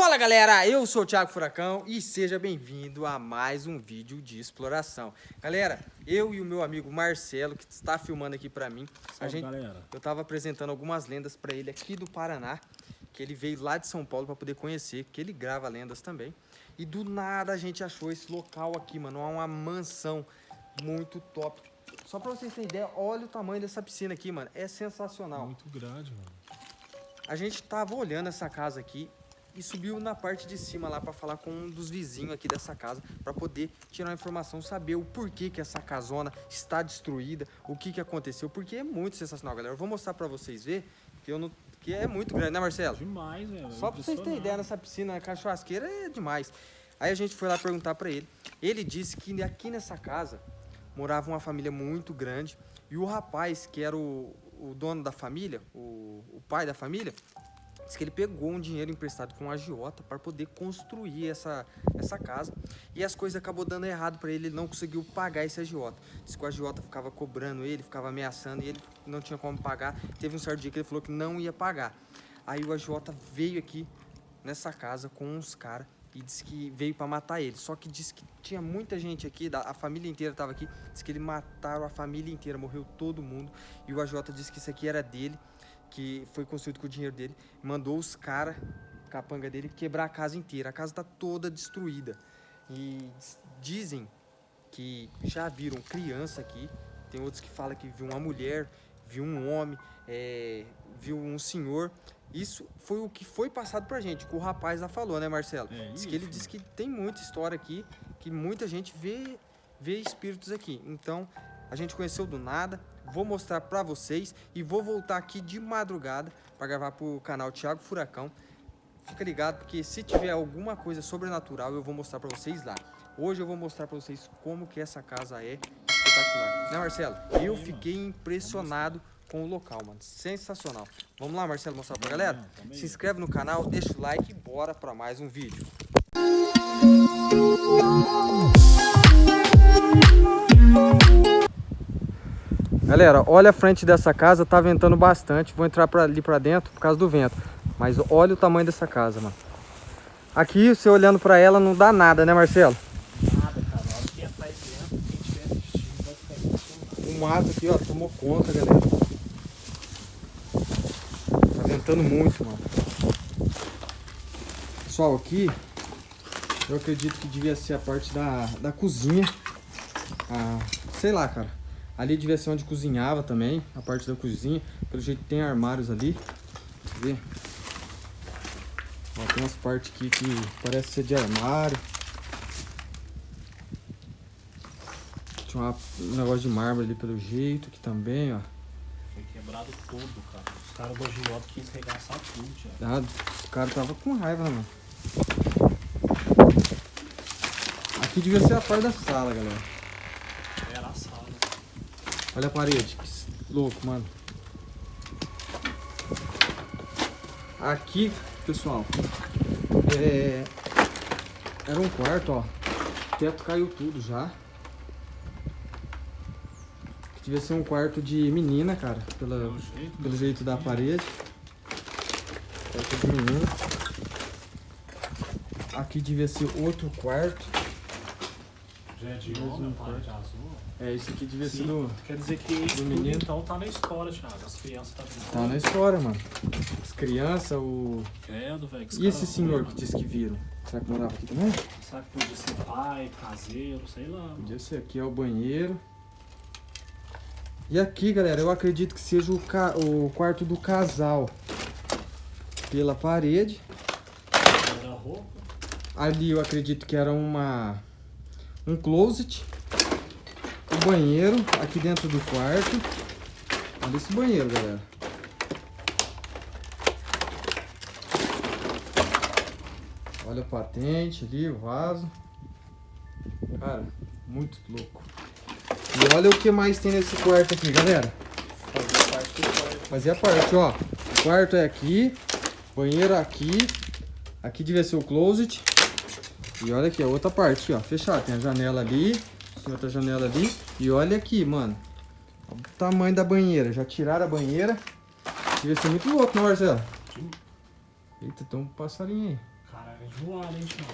Fala galera, eu sou o Thiago Furacão e seja bem-vindo a mais um vídeo de exploração. Galera, eu e o meu amigo Marcelo, que está filmando aqui pra mim, a gente, galera. eu tava apresentando algumas lendas pra ele aqui do Paraná, que ele veio lá de São Paulo pra poder conhecer, que ele grava lendas também. E do nada a gente achou esse local aqui, mano, é uma mansão muito top. Só pra vocês terem ideia, olha o tamanho dessa piscina aqui, mano, é sensacional. Muito grande, mano. A gente tava olhando essa casa aqui e subiu na parte de cima lá para falar com um dos vizinhos aqui dessa casa para poder tirar uma informação, saber o porquê que essa casona está destruída, o que que aconteceu, porque é muito sensacional, galera. Eu vou mostrar para vocês ver que eu não que é muito grande, né, Marcelo? Demais, velho. Só pra vocês terem ideia, nessa piscina a cachoasqueira é demais. Aí a gente foi lá perguntar pra ele. Ele disse que aqui nessa casa morava uma família muito grande e o rapaz, que era o, o dono da família, o, o pai da família, disse que ele pegou um dinheiro emprestado com um agiota para poder construir essa, essa casa e as coisas acabou dando errado para ele, ele não conseguiu pagar esse agiota. Disse que o agiota ficava cobrando ele, ficava ameaçando e ele não tinha como pagar. Teve um certo dia que ele falou que não ia pagar. Aí o agiota veio aqui nessa casa com uns caras e disse que veio para matar ele. Só que disse que tinha muita gente aqui, a família inteira estava aqui. Disse que ele mataram a família inteira, morreu todo mundo. E o AJ disse que isso aqui era dele, que foi construído com o dinheiro dele. Mandou os caras, capanga dele, quebrar a casa inteira. A casa está toda destruída. E diz- dizem que já viram criança aqui. Tem outros que falam que viu uma mulher, viu um homem, é, viu um senhor. Isso foi o que foi passado pra gente, que o rapaz lá falou, né, Marcelo? É Diz que ele disse que tem muita história aqui, que muita gente vê, vê espíritos aqui. Então, a gente conheceu do nada, vou mostrar pra vocês e vou voltar aqui de madrugada pra gravar pro canal Thiago Furacão. Fica ligado, porque se tiver alguma coisa sobrenatural, eu vou mostrar pra vocês lá. Hoje eu vou mostrar pra vocês como que essa casa é espetacular. Né, Marcelo? Eu fiquei impressionado com o local, mano. Sensacional. Vamos lá, Marcelo, mostrar pra galera? Se inscreve no canal, deixa o like e bora pra mais um vídeo. Galera, olha a frente dessa casa, tá ventando bastante. Vou entrar pra, ali pra dentro por causa do vento. Mas olha o tamanho dessa casa, mano. Aqui, você olhando pra ela, não dá nada, né, Marcelo? Nada, cara. Dentro, quem tiver assistindo. O mato aqui, ó, tomou conta, galera. Tá ventando muito, mano. Pessoal, aqui, eu acredito que devia ser a parte da, da cozinha. Ah, sei lá, cara. Ali devia ser onde cozinhava também, a parte da cozinha. Pelo jeito tem armários ali. Deixa eu ver. Ó, tem umas partes aqui que parece ser de armário. Tinha uma- um negócio de mármore ali pelo jeito, aqui também, ó. Foi quebrado todo, cara. Os caras do agiota quis regaçar tudo, Thiago. Ah, o cara tava com raiva, né, mano? Aqui devia ser a parte da sala, galera. Olha a parede, que louco, mano. Aqui, pessoal, é... era um quarto, ó. O teto caiu tudo já. Que devia ser um quarto de menina, cara, pela, Pelo jeito, pelo jeito da parede. Quarto de menina. Aqui devia ser outro quarto. Já é de parede azul. É, aqui devia ser do... Quer dizer que isso tudo, menino. então tá na história, Thiago. As crianças tá vendo. Tá na história, mano. As crianças, o... Credo, velho. E esse senhor que disse que viram? Será que morava aqui também? Sabe que podia ser pai, caseiro, sei lá. mano. Podia ser. Aqui é o banheiro. E aqui, galera, eu acredito que seja o, ca- o quarto do casal. Pela parede. Era roupa. Ali eu acredito que era uma... Um closet. O banheiro aqui dentro do quarto. Olha esse banheiro, galera. Olha a patente ali, o vaso. Cara, muito louco. E olha o que mais tem nesse quarto aqui, galera. Fazia parte do quarto. Fazia parte, ó. O quarto é aqui, banheiro aqui. Aqui devia ser o closet. E olha aqui, a outra parte, ó. Fechado. Tem a janela ali, tem outra janela ali. E olha aqui, mano. Olha o tamanho da banheira. Já tiraram a banheira. Devia ser muito louco, não, Marcelo? Eita, tem um passarinho aí. Cara, É voado, hein, Thiago?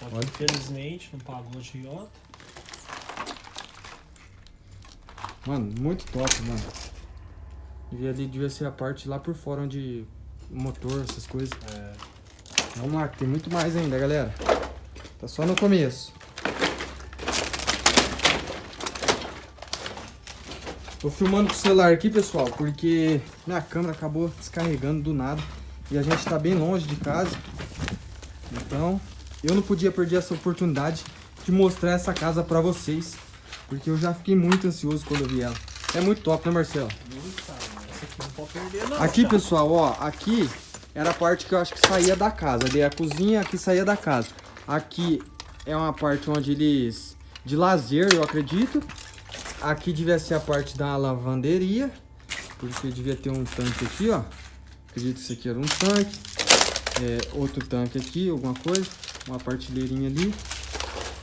Só que Olha. infelizmente não pagou a agiota. Mano, muito top, mano. Devia, ali, devia ser a parte lá por fora onde o motor, essas coisas. É. Vamos lá, que tem muito mais ainda, galera. Tá só no começo. Tô filmando com o celular aqui, pessoal, porque minha câmera acabou descarregando do nada. E a gente tá bem longe de casa. Então, eu não podia perder essa oportunidade de mostrar essa casa pra vocês. Porque eu já fiquei muito ansioso quando eu vi ela. É muito top, né, Marcelo? Muito, cara. Essa aqui não pode perder, não. Aqui, pessoal, ó, aqui era a parte que eu acho que saía da casa. Ali é a cozinha, aqui saía da casa. Aqui é uma parte onde eles... De lazer, eu acredito. Aqui devia ser a parte da lavanderia. Porque devia ter um tanque aqui, ó. Acredito que isso aqui era um tanque. É, outro tanque aqui, alguma coisa. Uma partilheirinha ali.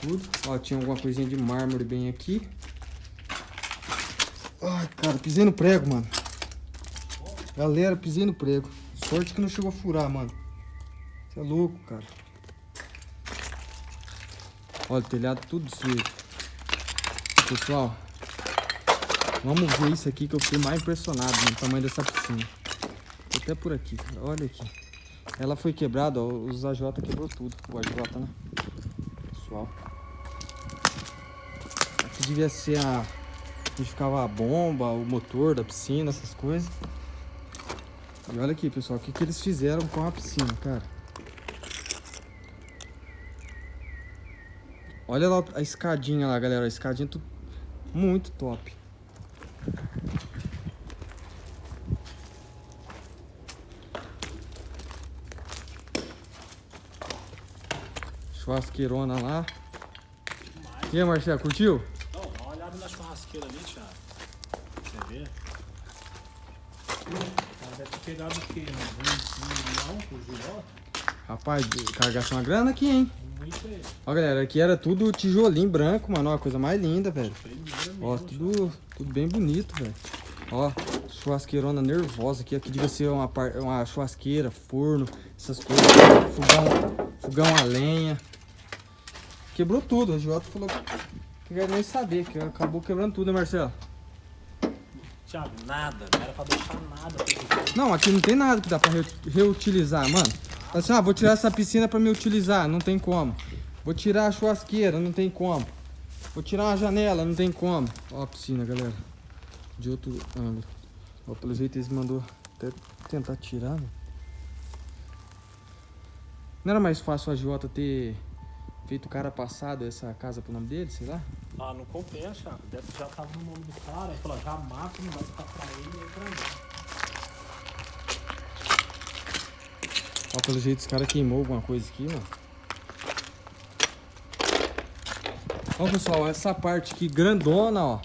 Tudo. Ó, tinha alguma coisinha de mármore bem aqui. Ai, cara, pisei no prego, mano. Galera, pisei no prego. Sorte que não chegou a furar, mano. Você é louco, cara. Olha, o telhado tudo destruído. Pessoal, vamos ver isso aqui que eu fiquei mais impressionado no tamanho dessa piscina. Tô até por aqui, cara. Olha aqui. Ela foi quebrada, ó. Os AJ quebrou tudo. O AJ, né? Pessoal. Aqui devia ser a... Onde ficava a bomba, o motor da piscina, essas coisas. E olha aqui, pessoal, o que, que eles fizeram com a piscina, cara. Olha lá a escadinha lá, galera. A escadinha muito top. Churrasqueirona lá. E aí, Marcelo, curtiu? Não, dá uma olhada na churrasqueira ali, Thiago. Pra Você vê? O cara deve ter pegado o quê? Um 20 milhão por? Rapaz, carregação uma grana aqui, hein? Ó, galera, aqui era tudo tijolinho branco, mano. Ó, a coisa mais linda, velho. Ó, tudo, tudo bem bonito, velho. Ó, churrasqueirona nervosa aqui. Aqui devia ser uma, uma churrasqueira, forno, essas coisas. Fogão, fogão a lenha. Quebrou tudo. O Jota falou que quer nem saber, que acabou quebrando tudo, né, Marcelo? Thiago, nada. Não era pra deixar nada. Não, aqui não tem nada que dá pra re- reutilizar, mano. Assim, ah, vou tirar essa piscina pra me utilizar, não tem como. Vou tirar a churrasqueira, não tem como. Vou tirar uma janela, não tem como. Ó a piscina, galera. De outro ângulo. Ó, pelo jeito eles mandou até tentar tirar, né? Não era mais fácil a Jota ter feito o cara passado essa casa pro nome dele, sei lá? Ah, não compensa, já tava no nome do cara. Aí falou, já mata, não vai ficar pra ele nem pra mim. Ó, pelo jeito esse cara queimou alguma coisa aqui, mano. Ó, pessoal, essa parte aqui grandona, ó.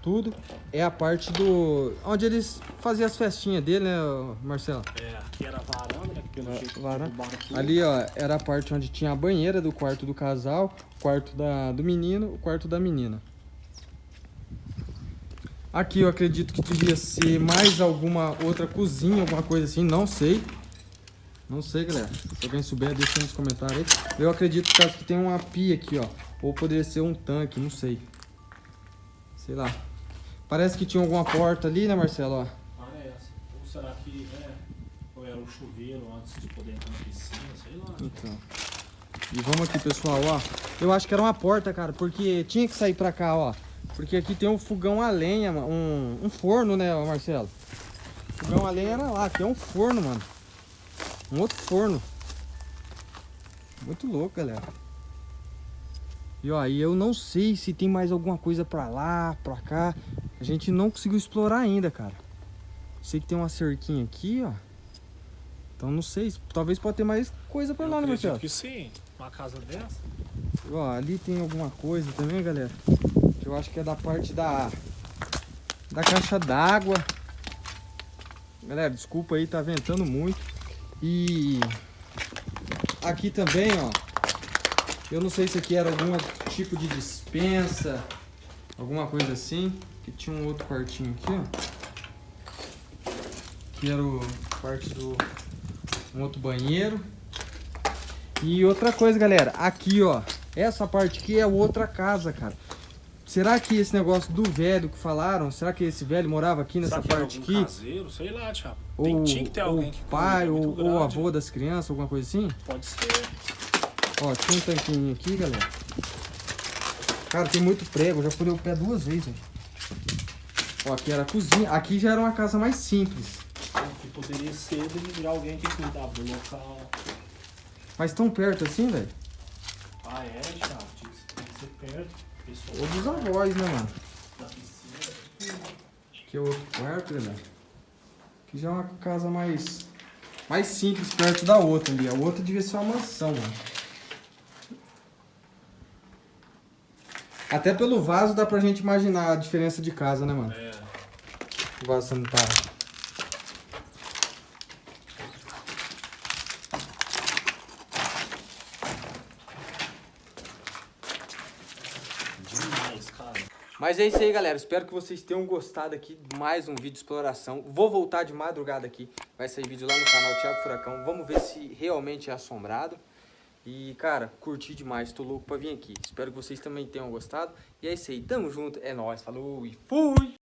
Tudo é a parte do... Onde eles faziam as festinhas dele, né, Marcelo? É, aqui era a varanda, varanda. Ali, ó, era a parte onde tinha a banheira do quarto do casal, o quarto da, do menino, o quarto da menina. Aqui eu acredito que devia ser mais alguma outra cozinha, alguma coisa assim, não sei. Não sei, galera. Se alguém souber, deixa nos comentários aí. Eu acredito que caso que tem uma pia aqui, ó. Ou poderia ser um tanque, não sei. Sei lá. Parece que tinha alguma porta ali, né, Marcelo? Ó. Ah, é essa. Ou será que é? O chuveiro antes de poder entrar na piscina, sei lá. Então. E vamos aqui, pessoal, ó. Eu acho que era uma porta, cara, porque tinha que sair pra cá, ó. Porque aqui tem um fogão a lenha, um, um forno, né, Marcelo? Fogão a lenha era lá, aqui é um forno, mano. Um outro forno. Muito louco, galera. E ó, e eu não sei se tem mais alguma coisa pra lá, pra cá. A gente não conseguiu explorar ainda, cara. Sei que tem uma cerquinha aqui, ó. Então não sei, talvez pode ter mais coisa pra Eu lá, né, Marcelo? que sim. Uma casa dessa. Ó, ali tem alguma coisa também, galera. Que eu acho que é da parte da da caixa d'água. Galera, desculpa aí, tá ventando muito. E aqui também, ó. Eu não sei se aqui era algum tipo de dispensa, alguma coisa assim. Que tinha um outro quartinho aqui, ó. Que era o parte do um outro banheiro. E outra coisa, galera, aqui, ó, essa parte aqui é outra casa, cara. Será que esse negócio do velho que falaram, será que esse velho morava aqui nessa Será parte aqui? caseiro? Sei lá, Thiago. Ou, Tem, tinha que ter ou alguém que pai, ou, ou avô das crianças, alguma coisa assim? Pode ser. Ó, tinha um tanquinho aqui, galera. Cara, tem muito prego, eu já furei o pé duas vezes, velho. Ó, aqui era a cozinha. Aqui já era uma casa mais simples. Que poderia ser de alguém que cuidava do local. Mas tão perto assim, velho. Ah, é, que tem que ser perto. Pessoal Ou dos avós, né, mano? da piscina. Aqui é outro quarto, galera. Aqui já é uma casa mais... Mais simples, perto da outra ali. A outra devia ser uma mansão, mano. Até pelo vaso dá pra gente imaginar a diferença de casa, né, mano? É. O vaso sanitário. Demais, cara. Mas é isso aí, galera. Espero que vocês tenham gostado aqui de mais um vídeo de exploração. Vou voltar de madrugada aqui. Vai sair vídeo lá no canal Thiago Furacão. Vamos ver se realmente é assombrado. E, cara, curti demais. Tô louco pra vir aqui. Espero que vocês também tenham gostado. E é isso aí. Tamo junto. É nóis. Falou e fui!